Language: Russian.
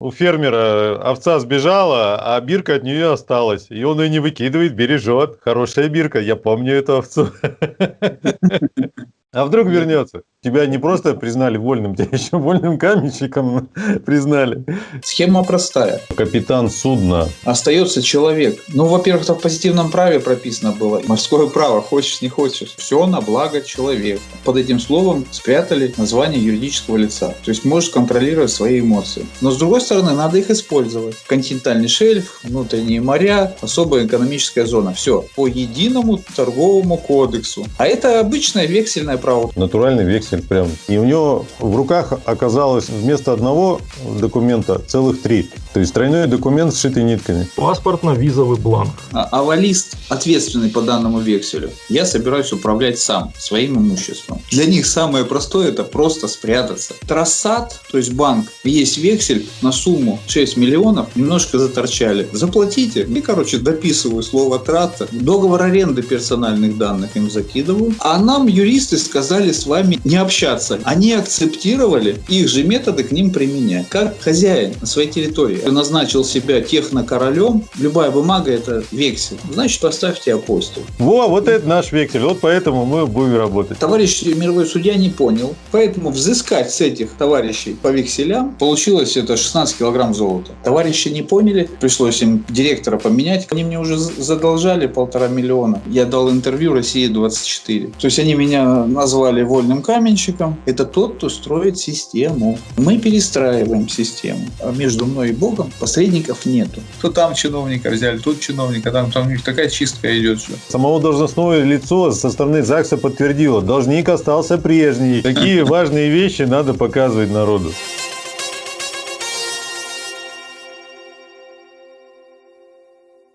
У фермера овца сбежала, а бирка от нее осталась. И он ее не выкидывает, бережет. Хорошая бирка, я помню эту овцу. А вдруг вернется? Тебя не просто признали вольным, тебя еще вольным каменщиком признали. Схема простая. Капитан судна. Остается человек. Ну, во-первых, это в позитивном праве прописано было. Морское право, хочешь, не хочешь. Все на благо человека. Под этим словом спрятали название юридического лица. То есть можешь контролировать свои эмоции. Но с другой стороны, надо их использовать. Континентальный шельф, внутренние моря, особая экономическая зона. Все по единому торговому кодексу. А это обычное право. Натуральный вексель прям. И у него в руках оказалось вместо одного документа целых три. То есть тройной документ с шитой нитками. Паспортно-визовый бланк. А авалист, ответственный по данному векселю, я собираюсь управлять сам, своим имуществом. Для них самое простое – это просто спрятаться. Трассат, то есть банк, есть вексель на сумму 6 миллионов, немножко заторчали. Заплатите. И, короче, дописываю слово трата. Договор аренды персональных данных им закидываю. А нам юристы сказали с вами не общаться. Они акцептировали их же методы к ним применять. Как хозяин на своей территории назначил себя технокоролем, любая бумага это вексель. Значит, поставьте апостол. Во, вот это наш вексель. Вот поэтому мы будем работать. Товарищ мировой судья не понял. Поэтому взыскать с этих товарищей по векселям получилось это 16 килограмм золота. Товарищи не поняли. Пришлось им директора поменять. Они мне уже задолжали полтора миллиона. Я дал интервью России 24. То есть они меня назвали вольным каменщиком. Это тот, кто строит систему. Мы перестраиваем систему. А между мной и Богом Богом посредников нету. То там чиновника взяли, тут чиновника, там, там у них такая чистка идет. Все. Самого должностное лицо со стороны ЗАГСа подтвердило, должник остался прежний. Такие важные вещи надо показывать народу.